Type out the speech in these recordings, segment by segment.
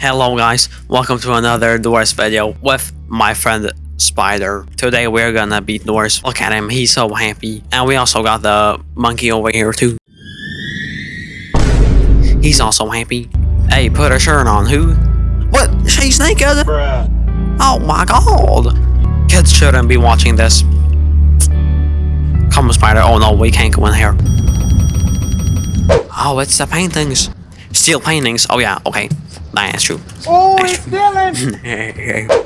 Hello guys, welcome to another Doors video with my friend Spider. Today we're gonna beat Doors. Look at him, he's so happy. And we also got the monkey over here too. He's also happy. Hey, put a shirt on, who? What? She's naked? Oh my god! Kids shouldn't be watching this. Come on, Spider. Oh no, we can't go in here. Oh, it's the paintings. Steel paintings. Oh yeah, okay. That's true. Oh, That's it's Dylan!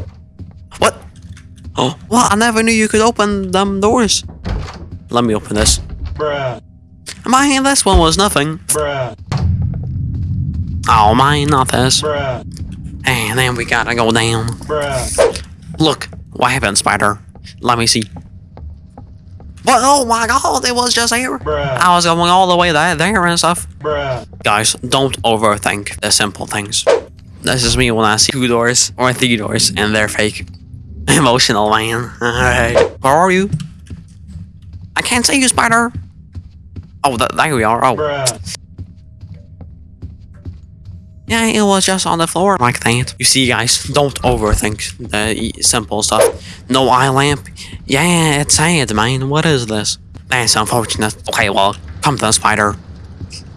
what? Oh, well, I never knew you could open them doors. Let me open this. Bruh, Man, this one was nothing. bruh, Oh, mine, not this. bruh, And then we gotta go down. bruh, Look, what happened, Spider? Let me see. What? Oh my god, it was just here. bruh, I was going all the way there, there and stuff. bruh. Guys, don't overthink the simple things. This is me when I see two doors or three doors and they're fake. Emotional man. Alright. Where are you? I can't see you, Spider. Oh, th there we are. Oh, Bruh, yeah, it was just on the floor like that. You see, guys, don't overthink the simple stuff. No eye lamp. Yeah, it's sad, man. What is this? That's unfortunate. Okay, well, come to the spider.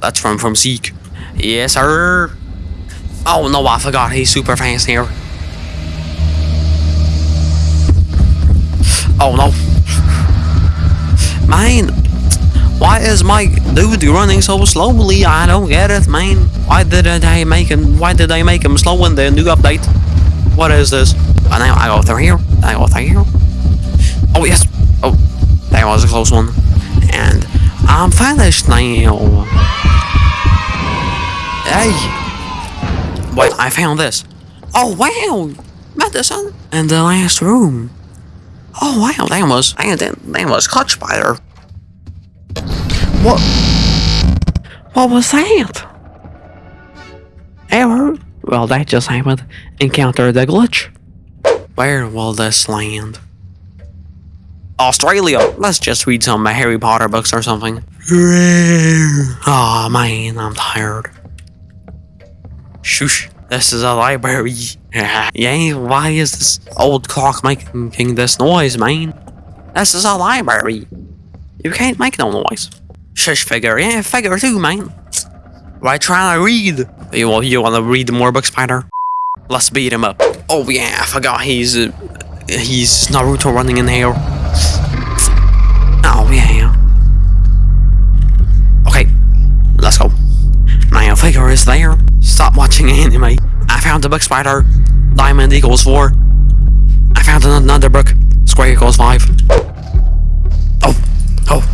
That's from from Zeke. Yes, sir. Oh no, I forgot he's super fast here. Oh no. Man, why is my dude running so slowly? I don't get it, man. Why did they make him? Why did they make him slow in the new update? What is this? Oh, now I go through here. I go through here. Oh yes. Oh, that was a close one. And I'm finished now. Hey. Wait, I found this. Oh wow, medicine in the last room. Oh wow, that was that, that was clutch spider. What? What was that? Error? Well, that just happened. Encounter the glitch. Where will this land? Australia. Let's just read some Harry Potter books or something. Oh man, I'm tired. Shush. This is a library. yeah, why is this old clock making this noise, man? This is a library. You can't make no noise. Shush, figure. Yeah, figure too, man. Why trying to read? You, you want to read more books, Spider? Let's beat him up. Oh yeah, I forgot he's uh, he's Naruto running in here. Oh yeah. Okay, let's go. My figure is there. Stop watching anime. I found the book Spider. Diamond equals four. I found another book. Square equals five. Oh, oh.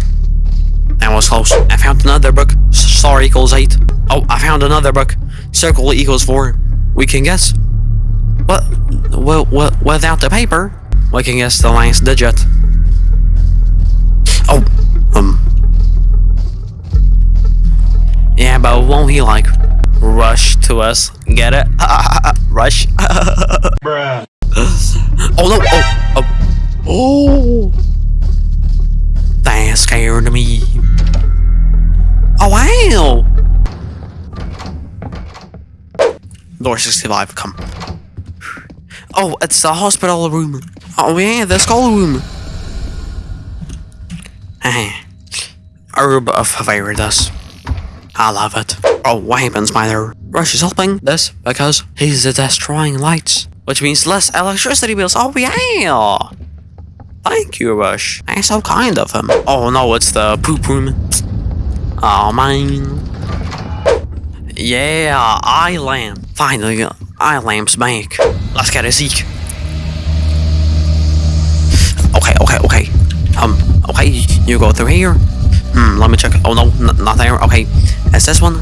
That was close. I found another book. Star equals 8. Oh, I found another book. Circle equals 4. We can guess. What? Well, without the paper, we can guess the last digit. But won't he like rush to us? Get it? rush. bruh. Oh no! Oh! Oh! Oh! That scared me. Oh wow! Door 65, come. Oh, it's the hospital room. Oh yeah, the skull room. Herb of Viridis. I love it. Oh, what happens, Mother? Rush is helping this because he's destroying lights, which means less electricity bills. Oh, yeah! Thank you, Rush. That's so kind of him. Oh, no, it's the poop room. Oh, man. Yeah, eye lamp. Finally, eye lamp's back. Let's get a Zeke. Okay, okay, okay. Um, okay, you go through here. Hmm, let me check. Oh no, not there. Okay, it's this one.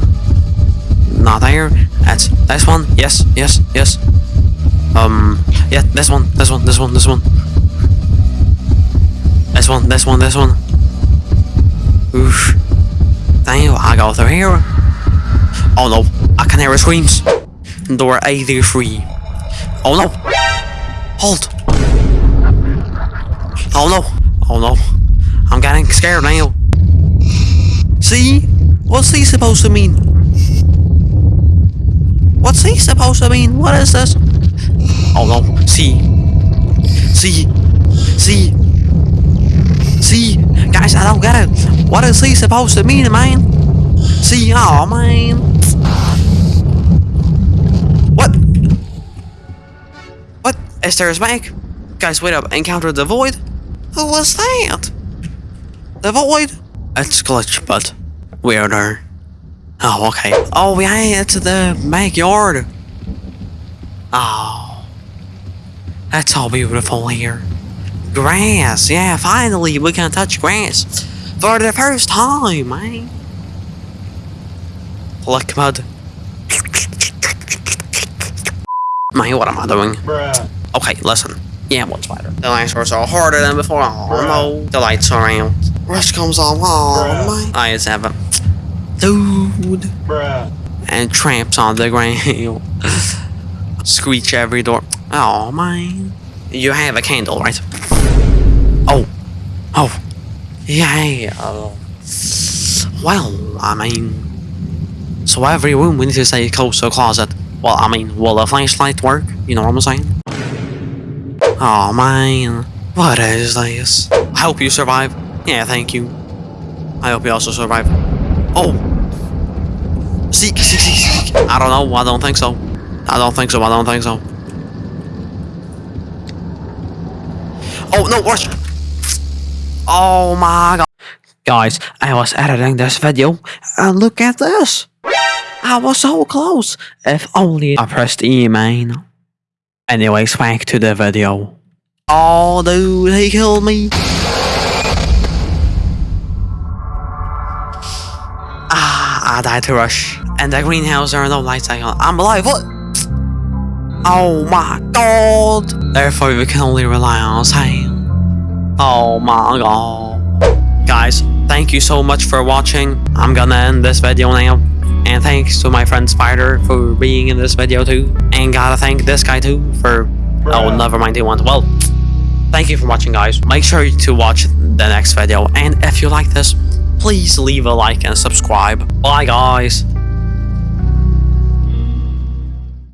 Not there. That's this one. Yes, yes, yes. Um, yeah, this one, this one, this one, this one. This one, this one, this one. Oof. Damn, I go through here. Oh no, I can hear screams. Door 83. Oh no. Hold. Oh no. Oh no. I'm getting scared now. See? What's he supposed to mean? What's he supposed to mean? What is this? Oh no, see. See. See. See. Guys, I don't get it. What is he supposed to mean, man? See, oh man. What? What? Is there a? Guys, wait up. Encounter the void? Who was that? The void? It's glitch, but weirder. Oh, okay. Oh, we yeah, it's the backyard. Oh. That's all beautiful here. Grass, yeah, finally we can touch grass. For the first time, man. Look, mud. Man, what am I doing? Bruh. Okay, listen. Yeah, what's better? The lights are so harder than before. Oh no. The lights are out. Rush comes on. Oh my. I just have a dude Bruh. and tramps on the ground. Screech every door. Oh my. You have a candle, right? Oh. Oh. Yeah. Well, I mean. So every room we need to say close to a closet. Well, I mean, will a flashlight work? You know what I'm saying? Oh man. What is this? I hope you survive. Yeah, thank you. I hope you also survive. Oh. Seek, seek, seek, seek. I don't know. I don't think so. I don't think so. I don't think so. Oh no! Watch. Oh my god. Guys, I was editing this video and look at this. I was so close. If only I pressed E, man. Anyways, back to the video. Oh, dude, he killed me. I died to rush. And the greenhouse, are no lights on. I'm alive, what? Oh my god. Therefore, we can only rely on Sam. Oh my god. Guys, thank you so much for watching. I'm gonna end this video now. And thanks to my friend Spider for being in this video too. And gotta thank this guy too for... Oh, never mind, he went. Well, thank you for watching guys. Make sure to watch the next video. And if you like this, please leave a like and subscribe. Bye guys.